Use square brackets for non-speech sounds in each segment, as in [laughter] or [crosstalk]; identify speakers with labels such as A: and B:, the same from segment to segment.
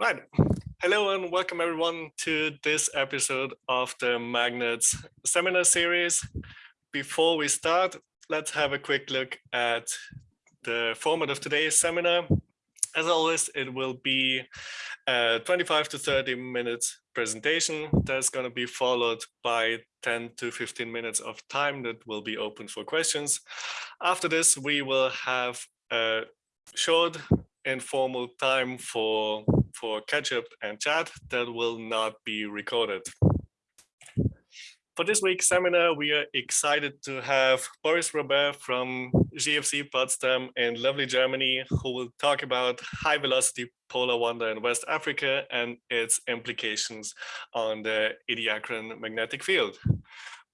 A: Right. Hello and welcome everyone to this episode of the Magnets seminar series. Before we start, let's have a quick look at the format of today's seminar. As always, it will be a 25 to 30 minutes presentation that's going to be followed by 10 to 15 minutes of time that will be open for questions. After this, we will have a short informal time for for catch up and chat that will not be recorded. For this week's seminar, we are excited to have Boris Robert from GFZ Potsdam in lovely Germany, who will talk about high velocity polar wander in West Africa and its implications on the Ediacaran magnetic field.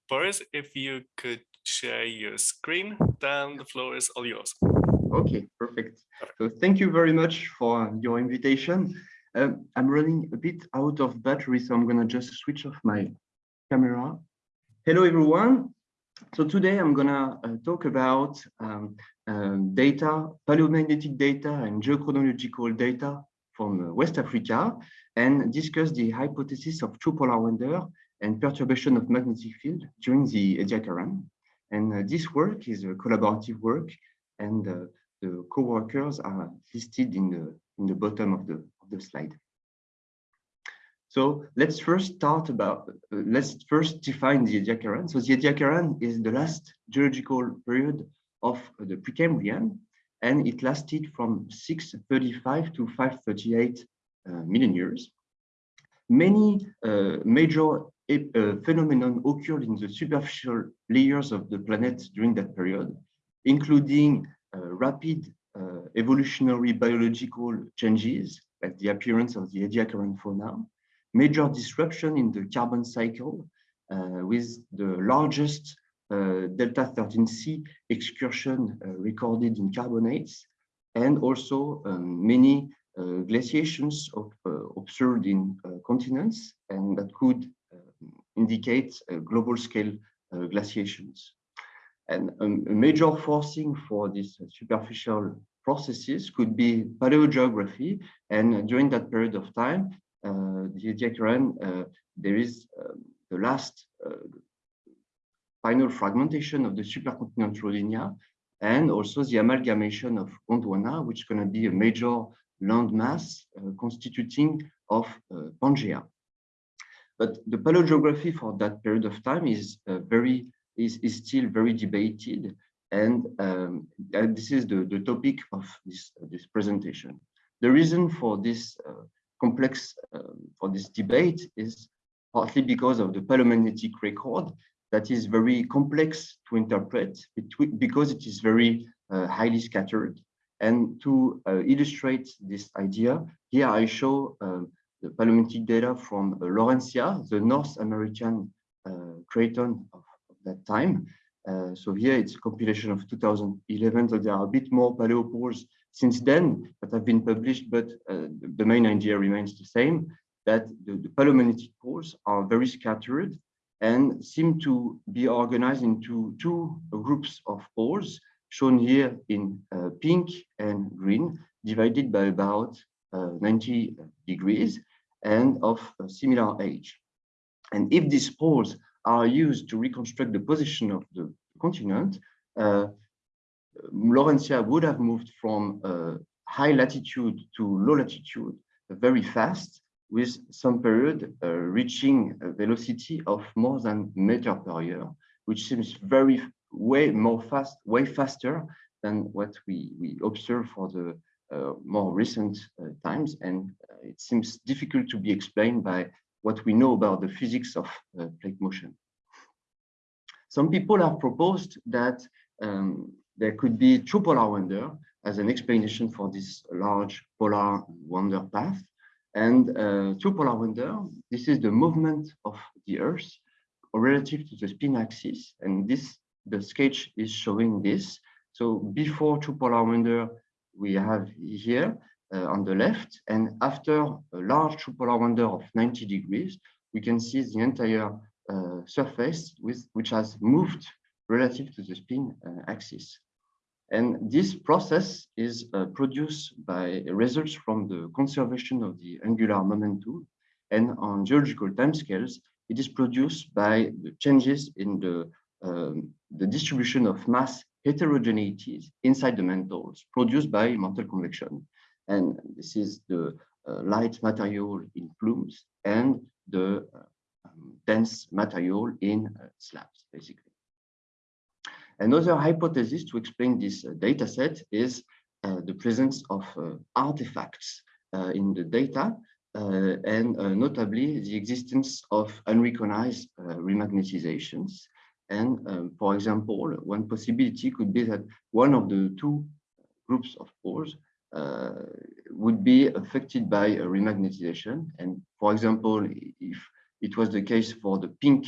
A: Boris, if you could share your screen, then the floor is all yours.
B: Okay, perfect. So thank you very much for your invitation. Um, I'm running a bit out of battery, so I'm going to just switch off my camera. Hello, everyone. So today I'm going to uh, talk about um, uh, data, paleomagnetic data and geochronological data from uh, West Africa and discuss the hypothesis of true polar wander and perturbation of magnetic field during the Ediacaran. And uh, this work is a collaborative work and uh, the co-workers are listed in the in the bottom of the the slide. So let's first start about, uh, let's first define the Ediacaran. So the Ediacaran is the last geological period of the Precambrian, and it lasted from 635 to 538 uh, million years. Many uh, major uh, phenomenon occurred in the superficial layers of the planet during that period, including uh, rapid uh, evolutionary biological changes, like the appearance of the Ediacaran fauna, major disruption in the carbon cycle uh, with the largest uh, Delta 13C excursion uh, recorded in carbonates, and also um, many uh, glaciations of, uh, observed in uh, continents, and that could indicate global scale glaciations. And um, a major forcing for these superficial processes could be paleogeography. And during that period of time, uh, the Ediacaran, uh, there is um, the last uh, final fragmentation of the supercontinent Rodinia and also the amalgamation of Gondwana, which is going to be a major landmass uh, constituting of uh, Pangea. But the paleogeography for that period of time is uh, very is, is still very debated and, um, this is the, the topic of this, uh, this presentation. The reason for this uh, complex, uh, for this debate is partly because of the paleomagnetic record that is very complex to interpret because it is very uh, highly scattered. And to uh, illustrate this idea, here I show um, the paleomagnetic data from uh, Laurentia, the North American craton of, of that time. Uh, so here it's a compilation of 2011, so there are a bit more paleopoles since then that have been published, but uh, the main idea remains the same, that the, the paleomagnetic poles are very scattered and seem to be organized into two groups of poles, shown here in uh, pink and green, divided by about uh, 90 degrees and of similar age. And if these poles are used to reconstruct the position of the continent, uh, Laurentia would have moved from uh, high latitude to low latitude very fast with some period uh, reaching a velocity of more than meter per year, which seems very way more fast, way faster than what we, we observe for the uh, more recent uh, times. And uh, it seems difficult to be explained by what we know about the physics of plate motion. Some people have proposed that um, there could be true polar wander as an explanation for this large polar wander path. And uh, true polar wander, this is the movement of the Earth relative to the spin axis. And this, the sketch is showing this. So before true polar wander, we have here uh, on the left, and after a large polar wander of 90 degrees, we can see the entire uh, surface with, which has moved relative to the spin uh, axis. And this process is uh, produced by results from the conservation of the angular momentum. And on geological timescales, it is produced by the changes in the, um, the distribution of mass heterogeneities inside the mantles produced by mantle convection. And this is the uh, light material in plumes and the uh, um, dense material in uh, slabs, basically. Another hypothesis to explain this uh, data set is uh, the presence of uh, artifacts in the data and notably the existence of unrecognized remagnetizations. And um, for example, one possibility could be that one of the two groups of poles uh, would be affected by remagnetization. And for example, if it was the case for the pink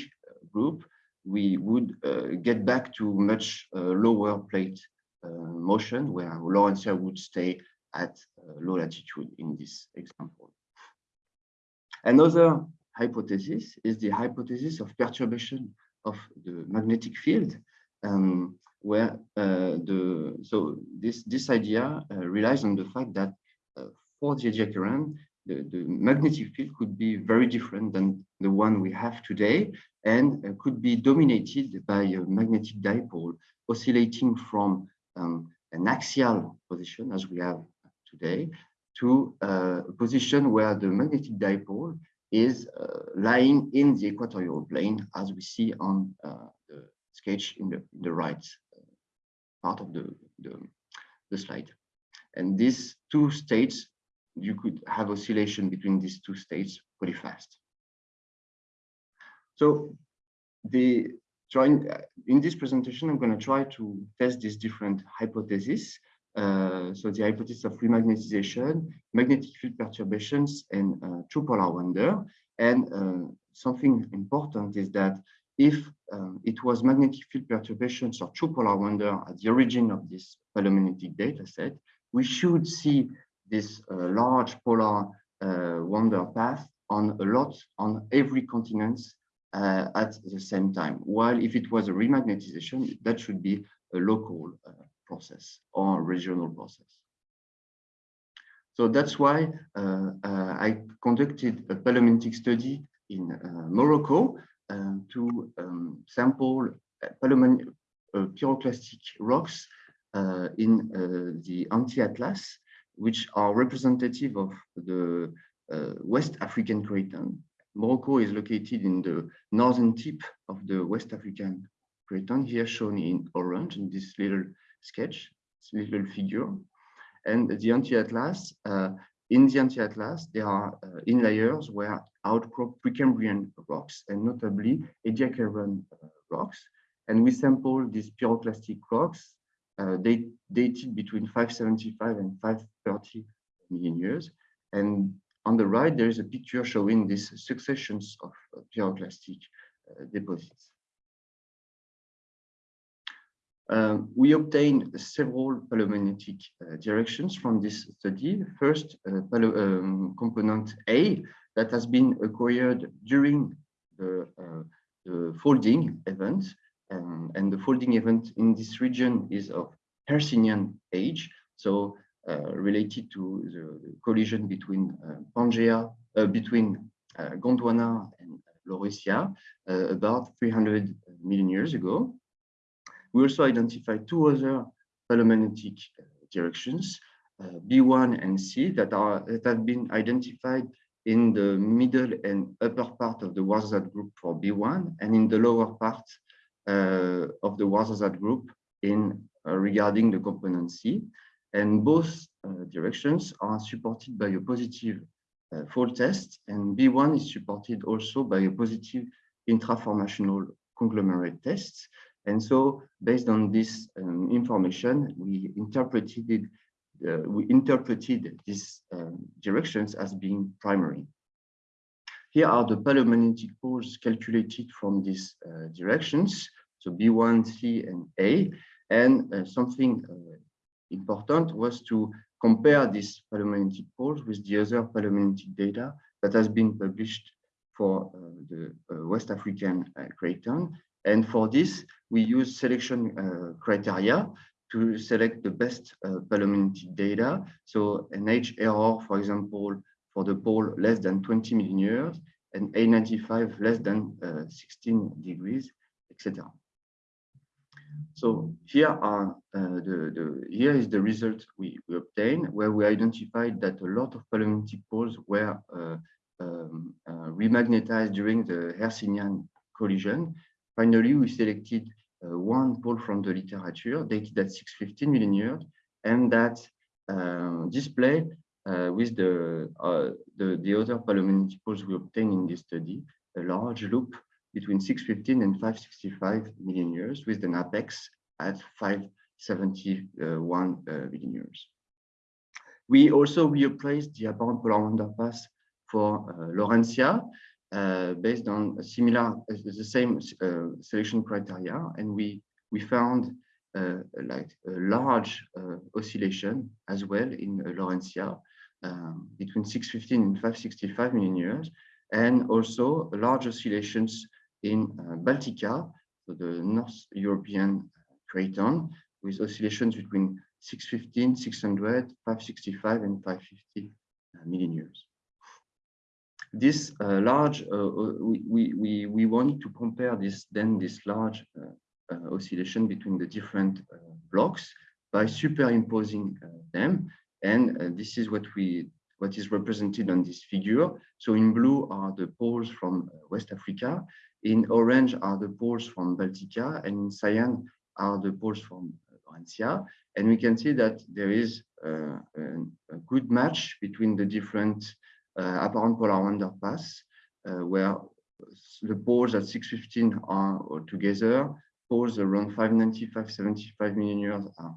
B: group, we would uh, get back to much uh, lower plate uh, motion where Laurentia would stay at low latitude in this example. Another hypothesis is the hypothesis of perturbation of the magnetic field, um, where uh, the so this this idea uh, relies on the fact that uh, for the Ediacaran, the, the magnetic field could be very different than the one we have today and uh, could be dominated by a magnetic dipole oscillating from um, an axial position as we have today to uh, a position where the magnetic dipole is uh, lying in the equatorial plane as we see on the sketch in the, in the right part of the, the, the slide. And these two states you could have oscillation between these two states pretty fast. So the trying in this presentation, I'm going to try to test these different hypotheses. Uh, so the hypothesis of remagnetization, magnetic field perturbations, and uh, true polar wander. And uh, something important is that if um, it was magnetic field perturbations or true polar wander at the origin of this paleomagnetic data set, we should see this uh, large polar uh, wander path on a lot on every continent uh, at the same time. While if it was a remagnetization, that should be a local process or regional process. So that's why uh, uh, I conducted a paleomagnetic study in uh, Morocco to um, sample pyroclastic rocks in the anti-atlas which are representative of the uh, West African craton. Morocco is located in the northern tip of the West African craton, here shown in orange in this little sketch, this little figure. And the anti-atlas, uh, in the anti-atlas, there are uh, in layers where outcrop Precambrian rocks and notably Ediacaran uh, rocks. And we sample these pyroclastic rocks uh, dated between 575 and 530 million years. And on the right, there is a picture showing these successions of uh, pyroclastic uh, deposits. Um, we obtained several paleomagnetic uh, directions from this study. First, uh, um, component A that has been acquired during the, uh, the folding event um, and the folding event in this region is of Hercynian age, so uh, related to the collision between uh, Pangea, between Gondwana and Laurussia uh, about 300 million years ago. We also identified two other paleomagnetic uh, directions, B1 and C, that are that have been identified in the middle and upper part of the Ouarzazate group for B1 and in the lower part uh, of the Ouarzazate group in uh, regarding the component C. And both uh, directions are supported by a positive uh, fold test and B1 is supported also by a positive intraformational conglomerate test. And so based on this um, information, we interpreted uh, we interpreted these um, directions as being primary. Here are the paleomagnetic poles calculated from these uh, directions, so B1, C, and A. And uh, something uh, important was to compare these paleomagnetic poles with the other paleomagnetic data that has been published for uh, the West African craton. And for this, we use selection criteria to select the best uh, data. So an age error, for example, for the pole less than 20 million years and A95 less than uh, 16 degrees, etc. So here are uh, the, the here is the result we, we obtained where we identified that a lot of paleomagnetic poles were uh, um, uh, remagnetized during the Hercynian collision. Finally, we selected uh, one pole from the literature dated at 615 million years and that uh, display uh, with the, the, the other paleomagnetic poles we obtained in this study, a large loop between 615 and 565 million years with an apex at 571 uh, million years. We also replaced the apparent polar wander path for uh, Laurentia uh, based on similar, uh, the same uh, selection criteria, and we we found uh, like a large oscillation as well in Laurentia um, between 615 and 565 million years, and also large oscillations in Baltica, so the North European craton, with oscillations between 615, 600, 565, and 550 uh, years. This uh, large, uh, we, we, we wanted to compare this then this large uh, oscillation between the different blocks by superimposing them. And this is what we what is represented on this figure. So in blue are the poles from West Africa, in orange are the poles from Baltica, and in cyan are the poles from Laurentia. And we can see that there is uh, a, good match between the different apparent polar wander path, uh, where the poles at 615 are together, poles around 595, 75 million years are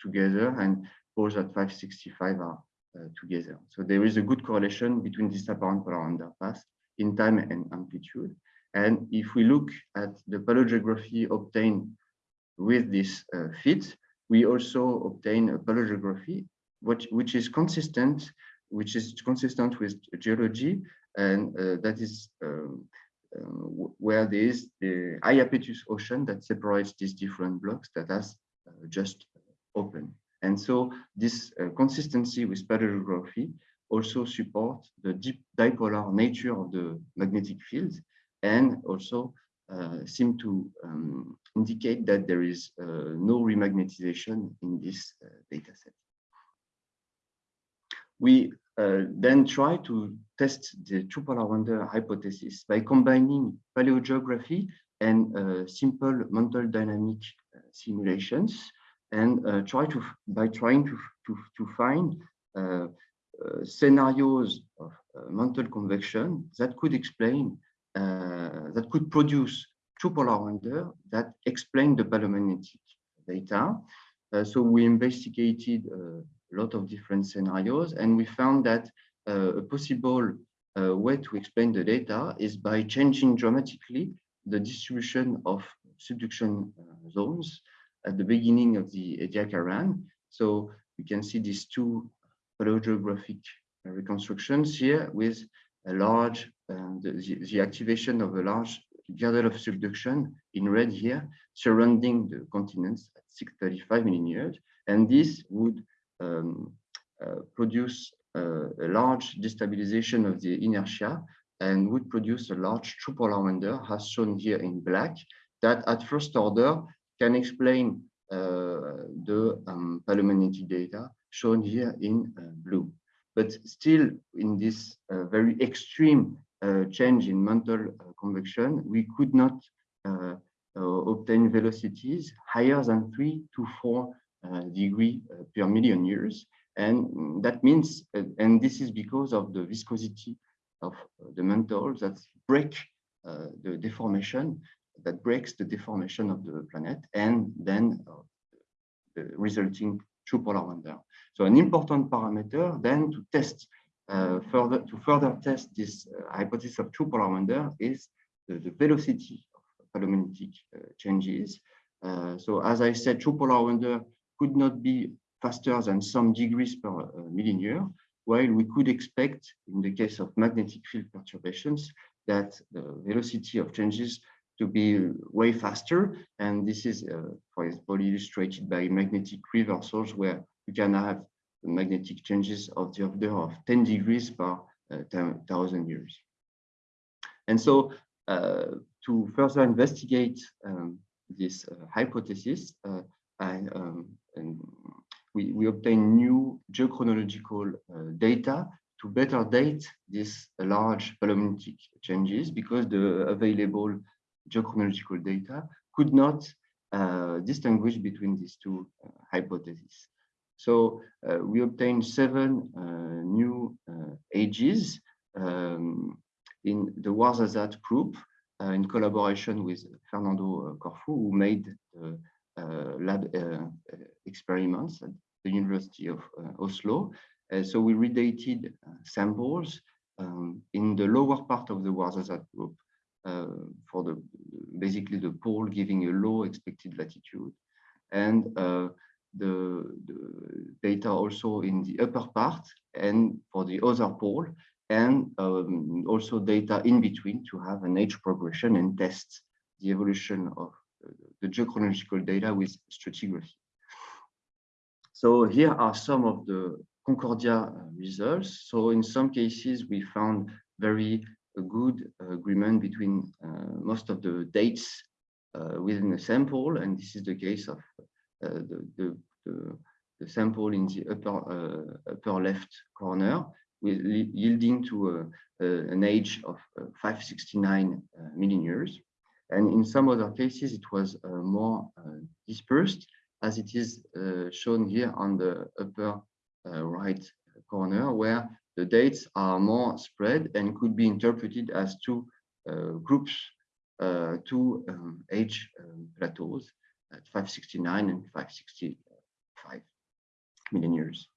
B: together, and poles at 565 are uh, together. So there is a good correlation between this apparent polar wander path in time and amplitude. And if we look at the paleogeography obtained with this uh, fit, we also obtain a paleogeography which, which is consistent, which is consistent with geology, and uh, that is um, uh, where there is the Iapetus ocean that separates these different blocks that has uh, just opened. And so this uh, consistency with paleogeography also support the deep dipolar nature of the magnetic fields and also uh, seem to um, indicate that there is uh, no remagnetization in this uh, data set. We uh, then try to test the true polar wander hypothesis by combining paleogeography and uh, simple mantle dynamic uh, simulations and try to by trying to to, to find scenarios of mantle convection that could explain uh, that could produce true polar wander that explain the paleomagnetic data. Uh, so we investigated uh, a lot of different scenarios and we found that uh, a possible uh, way to explain the data is by changing dramatically the distribution of subduction uh, zones at the beginning of the Ediacaran. So we can see these two paleogeographic reconstructions here with a large, uh, the, the activation of a large girdle of subduction in red here, surrounding the continents at 635 million years. And this would um, uh, produce uh, a large destabilization of the inertia and would produce a large true polar wander, as shown here in black, that at first order can explain uh, the um, paleomagnetic data shown here in blue. But still, in this very extreme change in mantle convection, we could not obtain velocities higher than three to four degree per million years. And that means, and this is because of the viscosity of the mantle that brake the deformation, that brakes the deformation of the planet, and then the resulting true polar wander. So an important parameter then to test uh, further to further test this uh, hypothesis of true polar wander is the, the velocity of paleomagnetic uh, changes. Uh, so as I said, true polar wander could not be faster than some degrees per uh, million year, while we could expect in the case of magnetic field perturbations that the velocity of changes to be way faster. And this is, uh, for example, illustrated by magnetic reversals where you can have magnetic changes of the order of 10 degrees per uh, thousand years. And so uh, to further investigate um, this uh, hypothesis, I, um, we, we obtain new geochronological uh, data to better date these large paleomagnetic changes because the available geochronological data could not uh, distinguish between these two uh, hypotheses. So uh, we obtained seven uh, new uh, ages um, in the Ouarzazate group in collaboration with Fernando Corfu, who made the lab experiments at the University of Oslo. so we redated samples um, in the lower part of the Ouarzazate group uh, for the basically the pole giving a low expected latitude and uh, the, the, data also in the upper part and for the other pole and um, also data in between to have an age progression and test the evolution of the geochronological data with stratigraphy. So here are some of the Concordia uh, results. So in some cases, we found very uh, good agreement between uh, most of the dates uh, within the sample, and this is the case of uh, the, the, the, the, sample in the upper, uh, upper left corner, with yielding to a, an age of 569 million years. And in some other cases, it was more dispersed, as it is shown here on the upper right corner, where the dates are more spread and could be interpreted as two uh, groups, uh, two um, age um, plateaus at 569 and 565 million years.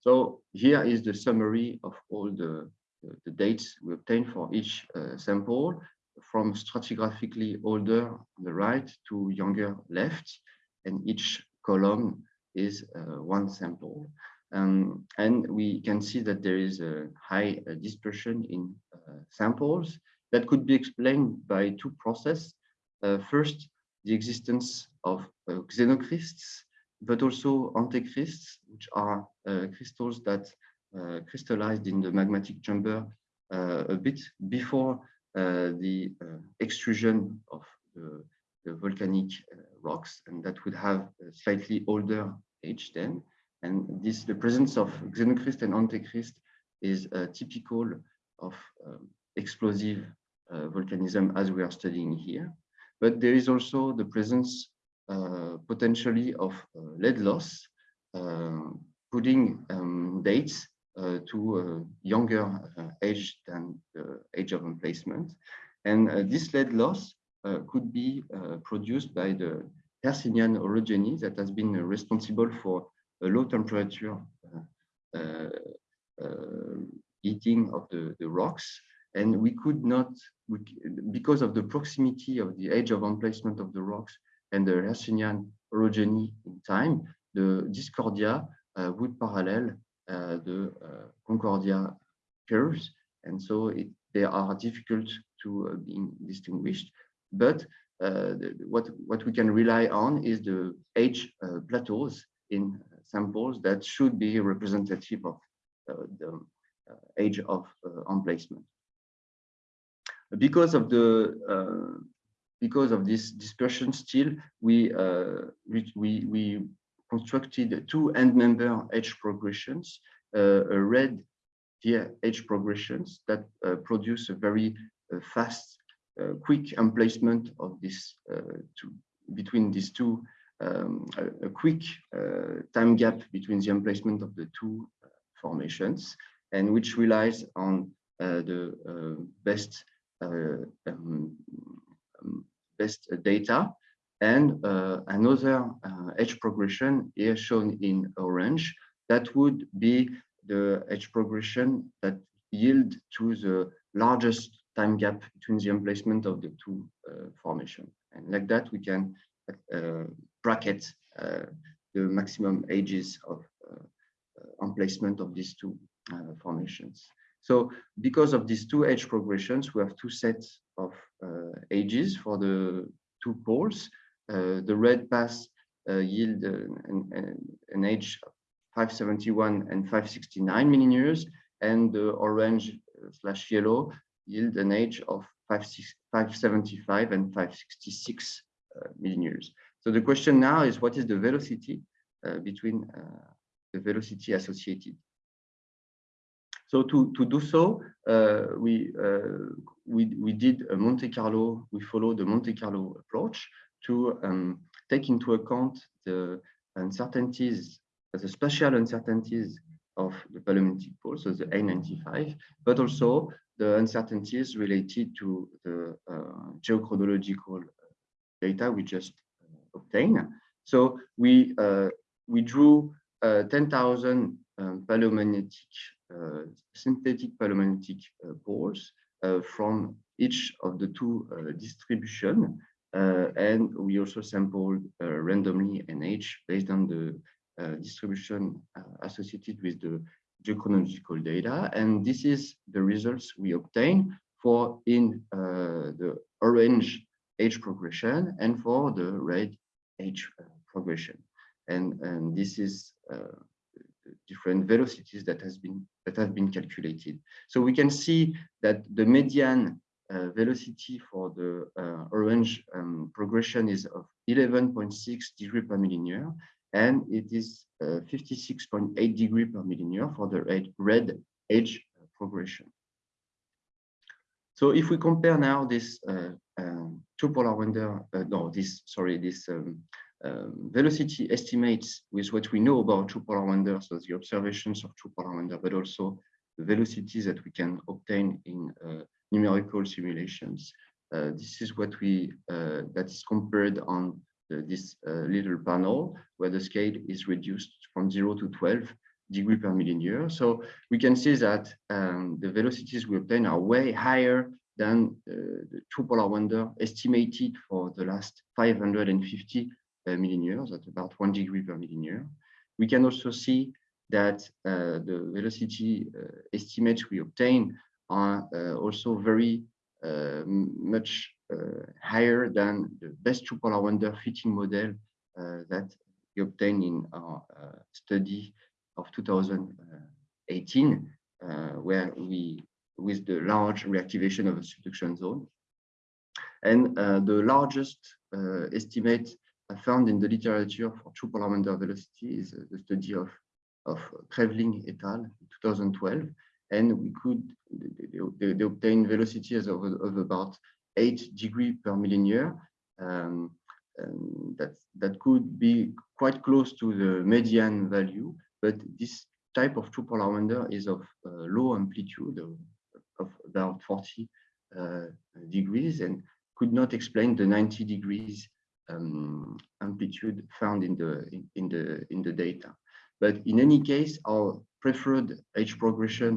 B: So here is the summary of all the, the, the dates we obtained for each uh, sample from stratigraphically older on the right to younger left, and each column is uh, one sample. Um, and we can see that there is a high uh, dispersion in uh, samples that could be explained by two processes. Uh, first, the existence of uh, xenocrysts, but also antecrysts, which are uh, crystals that crystallized in the magmatic chamber a bit before the extrusion of the, the volcanic rocks, and that would have a slightly older age then. And this, the presence of xenocryst and antecryst is uh, typical of um, explosive uh, volcanism as we are studying here. But there is also the presence uh, potentially of uh, lead loss, uh, putting um, dates uh, Uh, to a younger uh, age than the age of emplacement. And this lead loss could be produced by the Hercynian orogeny that has been responsible for a low temperature uh, uh, uh, heating of the, the rocks. And we could not, we, because of the proximity of the age of emplacement of the rocks and the Hercynian orogeny in time, the Discordia would parallel the Concordia curves. And so it, they are difficult to uh, be distinguished. But uh, the, what, what we can rely on is the age uh, plateaus in samples that should be representative of uh, the uh, age of uh, emplacement. Because of the because of this dispersion still, we, we, we constructed two end member age progressions, uh, a red here age progressions that uh, produce a very uh, fast, quick emplacement of this two, between these two um, a, a, quick uh, time gap between the emplacement of the two uh, formations and which relies on uh, the best um, um, best data and another age progression here shown in orange that would be the age progression that yield to the largest time gap between the emplacement of the two uh, formation. And like that, we can uh, bracket uh, the maximum ages of uh, emplacement of these two formations. So because of these two age progressions, we have two sets of ages for the two poles. The red pass yield an, an age 571 and 569 million years, and the orange slash yellow yield an age of 575 and 566 uh, million years. So the question now is what is the velocity uh, between uh, the velocity associated? So to, to do so, uh, we, uh, we, we did a Monte Carlo, we followed the Monte Carlo approach to um, take into account the uncertainties, the spatial uncertainties of the paleomagnetic pole, so the A95, but also the uncertainties related to the uh, geochronological data we just uh, obtained. So we uh, we drew uh, 10,000 um, paleomagnetic synthetic paleomagnetic poles from each of the two distribution uh, and we also sampled uh, randomly NH based on the uh, distribution associated with the geochronological data. And this is the results we obtain for in the orange age progression and for the red age progression. And, and this is uh, different velocities that has been that have been calculated. So we can see that the median uh, velocity for the uh, orange um, progression is of 11.6 degree per millisiever, and it is 56.8 uh, degree per millisiever for the red, age progression. So if we compare now this uh, um, two polar wander, uh, no, this sorry, this um, um, velocity estimates with what we know about two polar wander, so the observations of two polar wander, but also the velocities that we can obtain in uh, numerical simulations. Uh, this is what we uh, that is compared on the, this uh, little panel where the scale is reduced from 0 to 12 degree per million year. So we can see that um, the velocities we obtain are way higher than uh, the two polar wander estimated for the last 550 uh, million years at about one degree per million year. We can also see that uh, the velocity estimates we obtain are also very much higher than the best two polar wander fitting model that we obtained in our study of 2018, uh, where we, with the large reactivation of the subduction zone. And uh, the largest uh, estimate found in the literature for true polar wander velocity is the study of, of Creveling et al. in 2012. And we could, they, they, obtained velocities of, of about eight degree per million year. Um, that that could be quite close to the median value but this type of true polar wander is of uh, low amplitude of, of about 40 uh, degrees and could not explain the 90 degrees um, amplitude found in the in, in, the in the data. But in any case, our preferred age progression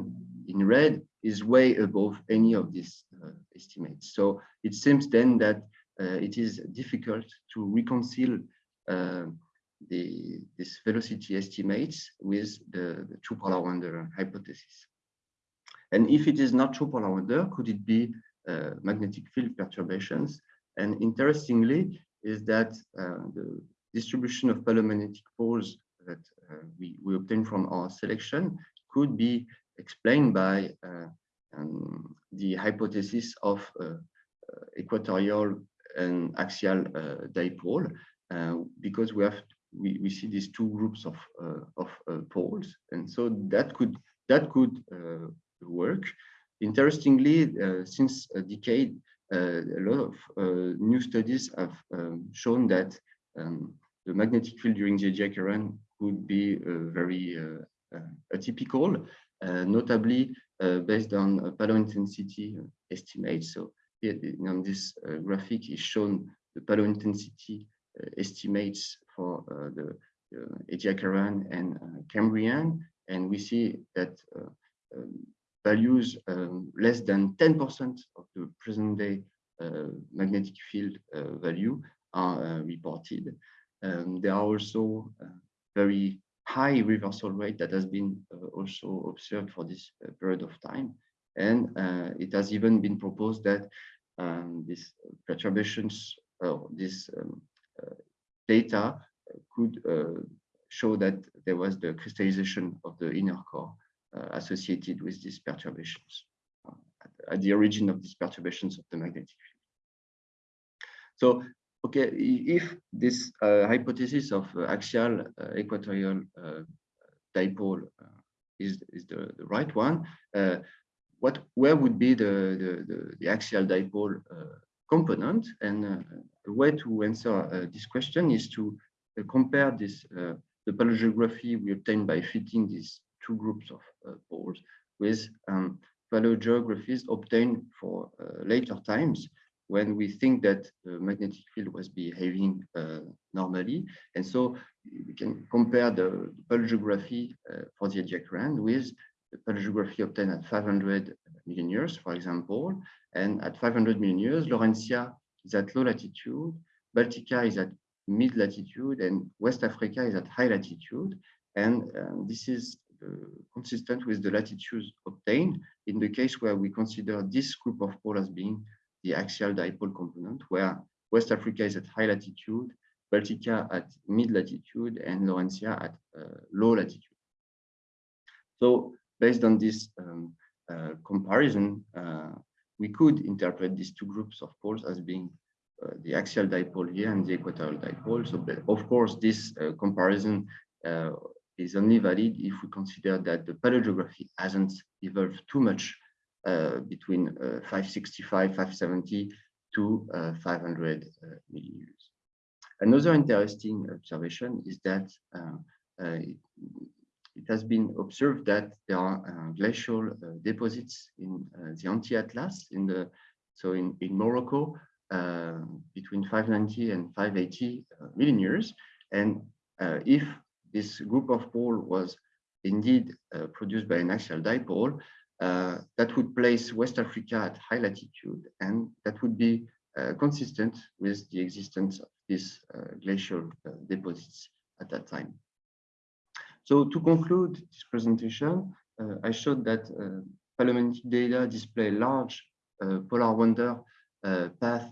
B: in red is way above any of these uh, estimates. So it seems then that uh, it is difficult to reconcile uh, the, this velocity estimates with the, the true polar wander hypothesis. And if it is not true polar wander, could it be uh, magnetic field perturbations? And interestingly, is that uh, the distribution of paleomagnetic poles that uh, we, we obtain from our selection could be explained by uh, um, the hypothesis of uh, uh, equatorial and axial dipole, because we have we, we see these two groups of uh, of uh, poles, and so that could that could uh, work. Interestingly, since a decade, a lot of new studies have um, shown that um, the magnetic field during the Ediacaran could be very atypical, notably based on paleo intensity estimates. So here, on this graphic is shown the paleo intensity estimates for uh, the Ediacaran and uh, Cambrian, and we see that uh, um, values um, less than 10% of the present day magnetic field value are reported. Um, there are also very high reversal rate that has been uh, also observed for this uh, period of time. And uh, it has even been proposed that um, these perturbations or this um, data could show that there was the crystallization of the inner core associated with these perturbations at, at, the origin of these perturbations of the magnetic field. So, okay, if this uh, hypothesis of uh, axial uh, equatorial dipole is, is the, the right one, what where would be the, the, the, the axial dipole component? And the way to answer this question is to compare this the paleogeography we obtained by fitting these two groups of uh, poles with um, paleogeographies obtained for uh, later times when we think that the magnetic field was behaving uh, normally. And so we can compare the paleogeography uh, for the Ediacaran with the paleogeography obtained at 500 million years, for example. And at 500 million years, Laurentia is at low latitude, Baltica is at mid latitude and West Africa is at high latitude. And um, this is uh, consistent with the latitudes obtained in the case where we consider this group of poles as being the axial dipole component, where West Africa is at high latitude, Baltica at mid latitude, and Laurentia at uh, low latitude. So based on this um, uh, comparison, uh, we could interpret these two groups of poles as being uh, the axial dipole here and the equatorial dipole. So, of course, this uh, comparison uh, is only valid if we consider that the paleogeography hasn't evolved too much between 565, 570 to 500 million years. Another interesting observation is that it, it has been observed that there are uh, glacial uh, deposits in uh, the anti-Atlas in the so in in Morocco uh, between 590 and 580 uh, million years. And uh, if this group of pole was indeed produced by an axial dipole, that would place West Africa at high latitude, and that would be consistent with the existence of these glacial deposits at that time. So to conclude this presentation, uh, I showed that uh, paleomagnetic data display large uh, polar wander path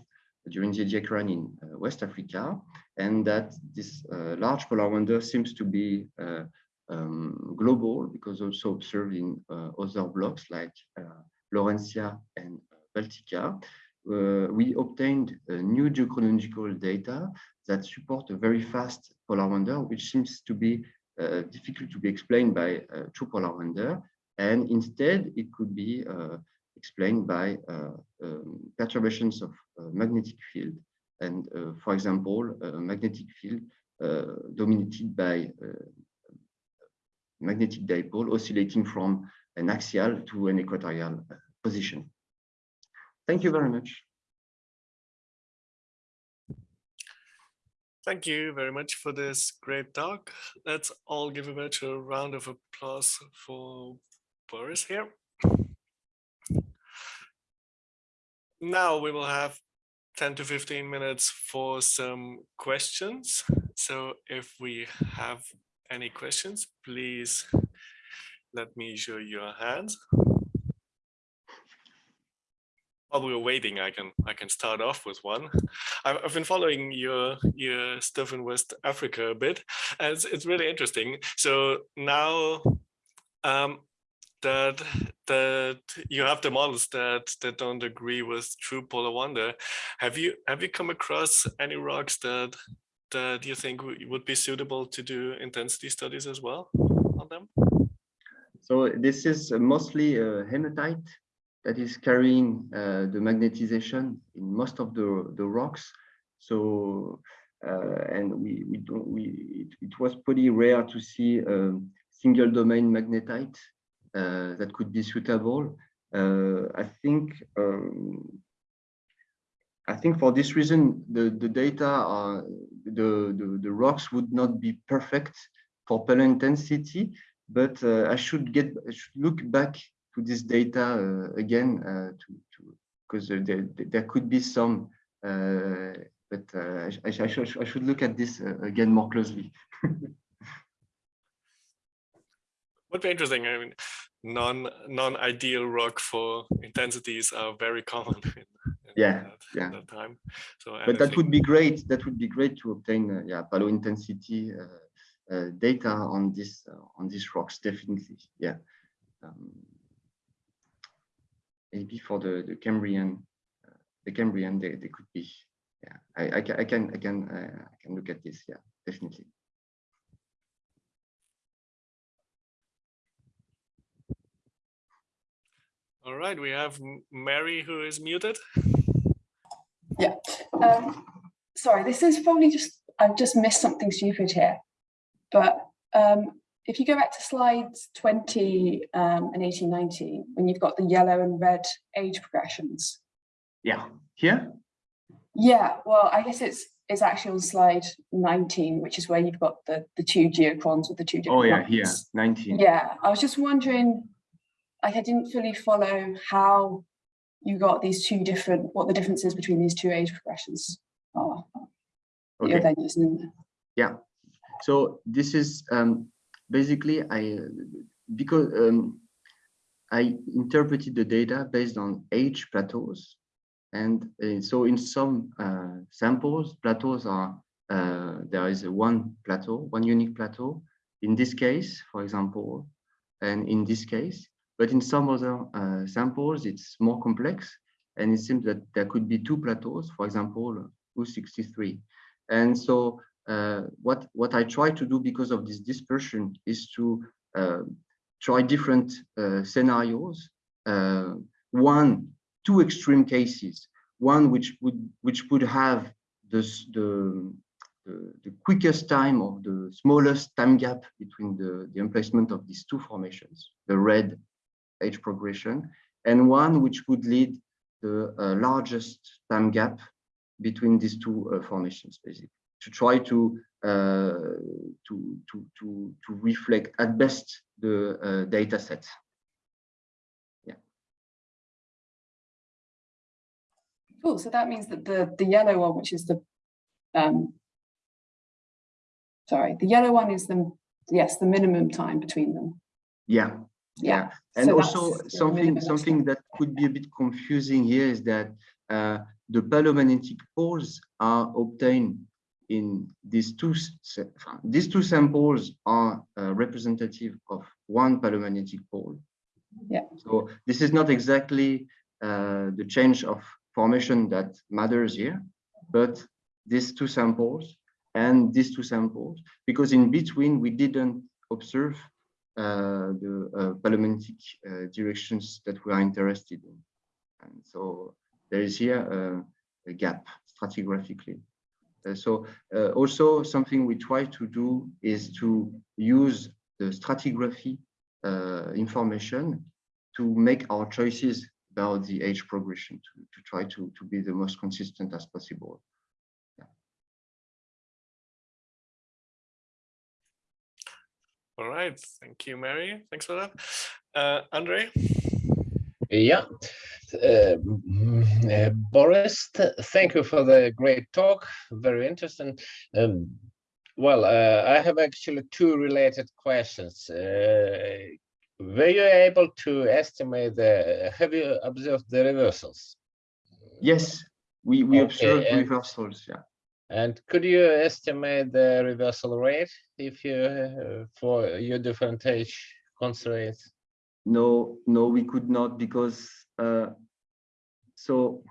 B: during the Ediacaran in uh, West Africa, and that this uh, large polar wander seems to be uh, um, global because also observed in other blocks like Laurentia and Baltica. Uh, we obtained uh, new geochronological data that support a very fast polar wander, which seems to be uh, difficult to be explained by true polar wander. And instead, it could be explained by uh, um, perturbations of uh, magnetic field. And uh, for example, a magnetic field dominated by magnetic dipole oscillating from an axial to an equatorial uh, position. Thank you very much.
A: Thank you very much for this great talk. Let's all give a virtual round of applause for Boris here. now we will have 10 to 15 minutes for some questions. So if we have any questions, please let me show your hands. While we're waiting, I can I can start off with one. I've, I've been following your your stuff in West Africa a bit, and it's, it's really interesting. So now um, that that you have the models that that don't agree with true polar wander. Have you have you come across any rocks that that you think would be suitable to do intensity studies as well on them?
B: So this is mostly a hematite that is carrying uh, the magnetization in most of the the rocks. So uh, and we we don't we it, it was pretty rare to see um, single domain magnetite uh, that could be suitable. Uh, I think um, I think for this reason, the, the data, are, the, the, the rocks would not be perfect for paleo intensity, but uh, I should get, I should look back to this data uh, again uh, to, because there, there could be some, uh, but I, I, should, I should look at this again more closely. [laughs]
A: would be interesting. I mean, non non ideal rock for intensities are very common [laughs] in, in
B: Yeah,
A: that,
B: yeah.
A: that time. So
B: But that would be great. That would be great to obtain, uh, yeah, paleo intensity uh, uh, data on this uh, on these rocks. Definitely, yeah. Um, maybe for the the Cambrian, uh, the Cambrian, they, they could be. Yeah, I, I can I can I can uh, I can look at this. Yeah, definitely.
A: All right, we have Mary who is muted.
C: Um, sorry, this is probably just, I've just missed something stupid here. But um, if you go back to slides 20 um, and 18, 19, when you've got the yellow and red age progressions.
B: Yeah, here.
C: Yeah, well, I guess it's it's actually on slide 19, which is where you've got the, the two geochrons with the two different
B: Oh yeah, here,
C: numbers.
B: 19.
C: Yeah, I was just wondering, like I didn't fully follow how you got these two different, what the differences between these two age progressions are. that You're then using in there.
B: So this is um, basically I because um, I interpreted the data based on age plateaus, and uh, so in some uh, samples, plateaus are uh, there is one plateau, one unique plateau. In this case, for example, and in this case, but in some other uh, samples, it's more complex, and it seems that there could be two plateaus, for example, U63, and so uh, what what I try to do because of this dispersion is to uh, try different uh, scenarios. Uh, one, two extreme cases. One which would which would have this, the, the the quickest time or the smallest time gap between the the emplacement of these two formations, the red age progression, and one which would lead the uh, largest time gap between these two uh, formations, basically to try to uh, to to to to reflect at best the uh, data set. Yeah.
C: Cool, so that means that the, the yellow one, which is the, um, sorry, the yellow one is the, yes, the minimum time between them.
B: Yeah,
C: Yeah.
B: and
C: so
B: also something something that could be a bit confusing here is that uh, the paleomagnetic poles are obtained in these two these two samples are uh, representative of one paleomagnetic pole.
C: Yeah.
B: So this is not exactly uh, the change of formation that matters here, but these two samples and these two samples, because in between we didn't observe the uh, paleomagnetic uh, directions that we are interested in. And so there is here uh, a gap stratigraphically. Uh, so uh, also something we try to do is to use the stratigraphy uh, information to make our choices about the age progression to, to try to, to be the most consistent as possible.
A: All right, thank you, Mary. Thanks for that. Uh, Andre?
D: Yeah. Uh, mm, uh, Boris, thank you for the great talk. Very interesting. Um, well, uh, I have actually two related questions. Uh, were you able to estimate the, have you observed the reversals?
B: Yes, we, we
D: Okay,
B: observed reversals, yeah.
D: And could you estimate the reversal rate if you, uh, for your different age constraints?
B: No, no, we could not because uh, so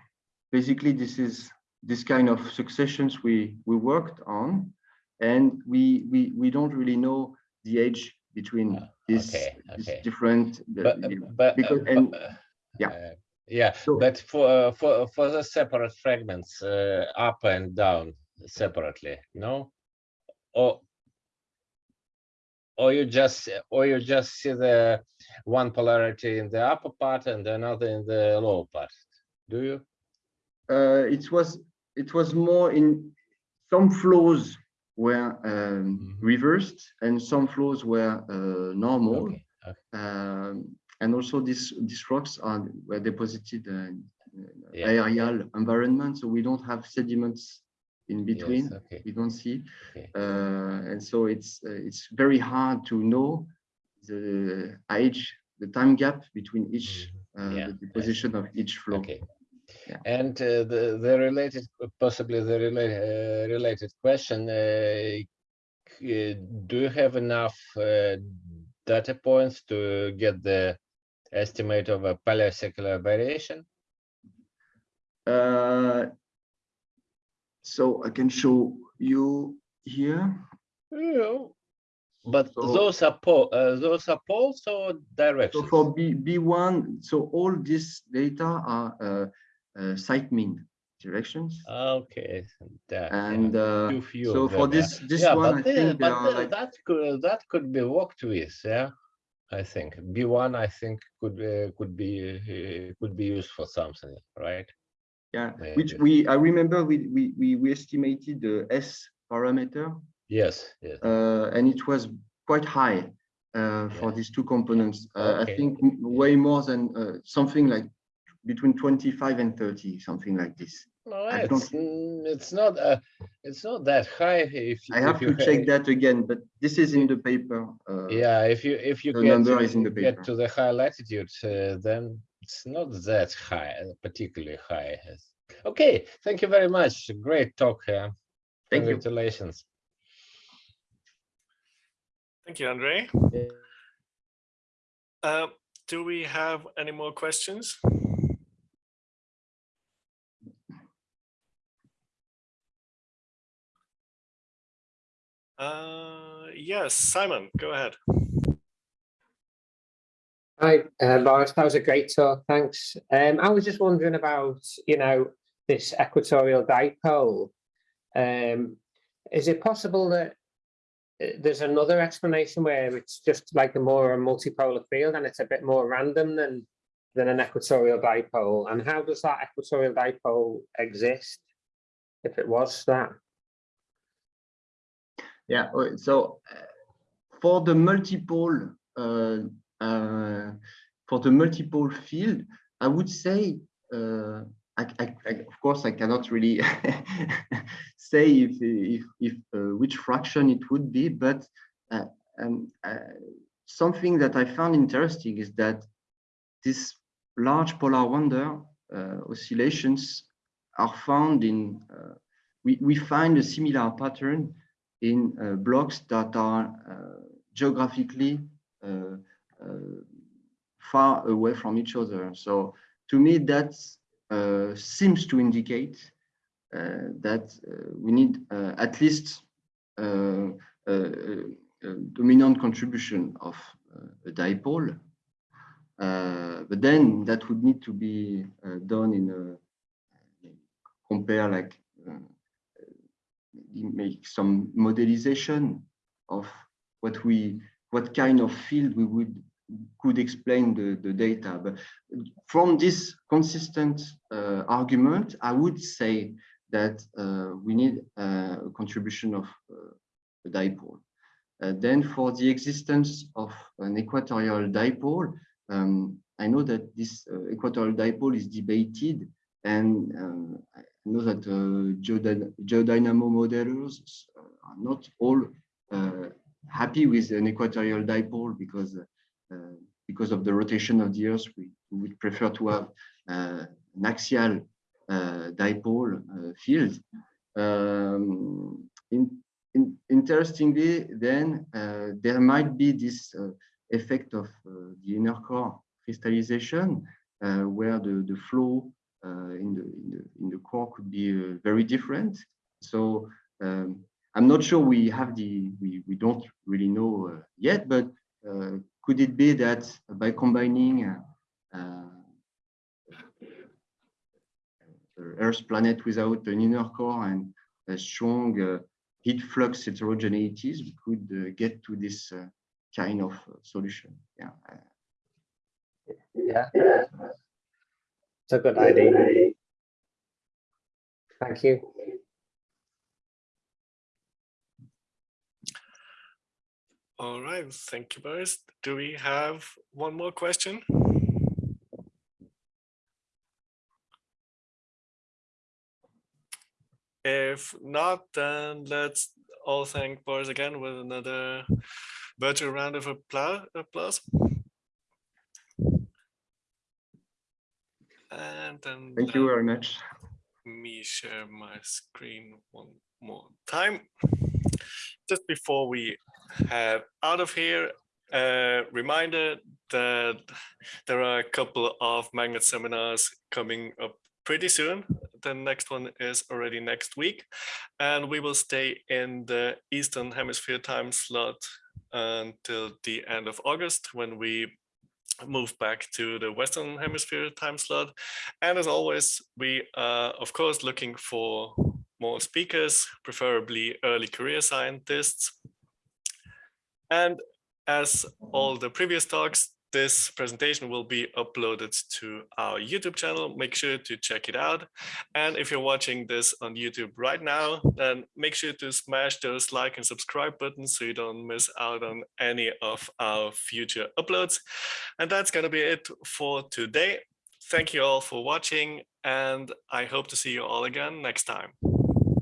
B: basically this is this kind of successions we we worked on, and we we we don't really know the age between
D: Ah,
B: this,
D: okay,
B: this
D: okay.
B: different.
D: But,
B: the-
D: but, uh,
B: because- and-
D: uh,
B: yeah.
D: uh, Yeah,
B: So-
D: but for, uh, for, for the separate fragments, uh, up and down separately, no? Or, or you just, or you just see the one polarity in the upper part and another in the lower part, do you?
B: uh, it was it was more in some flows were um,
D: Mhm.
B: reversed and some flows were uh, normal.
D: Okay, okay,
B: Um, and also these these rocks are were deposited in
D: Yeah.
B: aerial environment, so we don't have sediments in between.
D: yes, okay,
B: We don't see,
D: okay.
B: uh, and so it's uh, it's very hard to know the age, the time gap between each
D: Mhm.
B: uh,
D: Yeah,
B: the position of each flow.
D: Okay.
B: Yeah.
D: And uh, the the related, possibly the related uh, related question: uh, Do you have enough uh, data points to get the estimate of a paleosecular variation?
B: So I can show you here.
D: Yeah. But
B: So-
D: those are pole, uh, those are poles or
B: So
D: directions?
B: for B, B1, so all this data are uh, uh, site mean directions.
D: Okay, that, yeah,
B: And uh,
D: too few
B: so for
D: them,
B: this, this
D: Yeah,
B: one, I
D: but, the-
B: think there
D: but
B: are like,
D: that could, that could be worked with, yeah. I think B1, I think could, uh, could be, uh, could be used for something, right?
B: Yeah, which
D: maybe.
B: we, I remember we, we, we, we estimated the S parameter
D: Yes, yes.
B: uh, and it was quite high uh, for
D: Yeah.
B: these two components. Uh,
D: Okay.
B: I think m- way more than uh, something like between 25 and 30, something like this.
D: No, it's,
B: don't-
D: mm, it's not, uh, it's not that high if.
B: I
D: if
B: have
D: you
B: to
D: ha-
B: check that again, but this is in the paper. uh,
D: Yeah, if you, if you
B: the
D: get,
B: number
D: to-
B: is in the
D: get to the high latitudes, uh, then it's not that high, particularly high. Okay, thank you very much. Great talk. Uh,
B: Thank you.
D: Congratulations.
A: Thank you, Andre.
D: Yeah.
A: Uh, do we have any more questions? Uh, yes, Simon, go ahead.
E: Hi, uh, Boris. That was a great talk. Thanks. Um, I was just wondering about, you know, this equatorial dipole. Um, is it possible that uh, there's another explanation where it's just like a more multipolar field and it's a bit more random than than an equatorial dipole? And how does that equatorial dipole exist? If it was that,
B: Yeah, so uh, for the multiple, uh, for the multiple field, I would say, uh, I, I, I- of course, I cannot really [laughs] say if, if, if uh, which fraction it would be, but uh, um, uh, something that I found interesting is that this large polar wander uh, oscillations are found in, uh, we, we find a similar pattern in uh, blocks that are uh, geographically uh, uh, far away from each other. So to me, that uh, seems to indicate uh, that uh, we need uh, at least uh, dominant contribution of uh, a dipole. Uh, but then that would need to be uh, done in a compare like uh, make some modelization of what we what kind of field we would could explain the, the data. But from this consistent uh, argument, I would say that uh, we need uh, a contribution of uh, a dipole. Uh, then for the existence of an equatorial dipole, um, I know that this equatorial dipole is debated and I know that geodyna- geodynamo modelers are not all happy with an equatorial dipole because because of the rotation of the Earth, we, would prefer to have uh, an axial uh, dipole uh, field. Um, in, in, interestingly, then uh, there might be this uh, effect of uh, the inner core crystallization, where the, the flow in, the, in, the, in the core could be very different. So um, I'm not sure we have the, we, we don't really know yet, but could it be that by combining uh, uh, Earth planet without an inner core and a strong uh, heat flux heterogeneities, we could uh, get to this uh, kind of uh, solution. Yeah.
E: yeah, it's a good idea. Thank you.
A: All right, thank you, Boris. Do we have one more question? If not, then let's all thank Boris again with another virtual round of applause. applause. And then
B: Thank you very much.
A: me share my screen one more time. Just before we head out of here, a reminder that there are a couple of magnet seminars coming up pretty soon. The next one is already next week, and we will stay in the Eastern Hemisphere time slot until the end of August when we move back to the Western Hemisphere time slot. And as always, we are, of course, looking for more speakers, preferably early career scientists. And as all the previous talks, this presentation will be uploaded to our YouTube channel. Make sure to check it out. And if you're watching this on YouTube right now, then make sure to smash those like and subscribe buttons so you don't miss out on any of our future uploads. And that's going to be it for today. Thank you all for watching, and I hope to see you all again next time.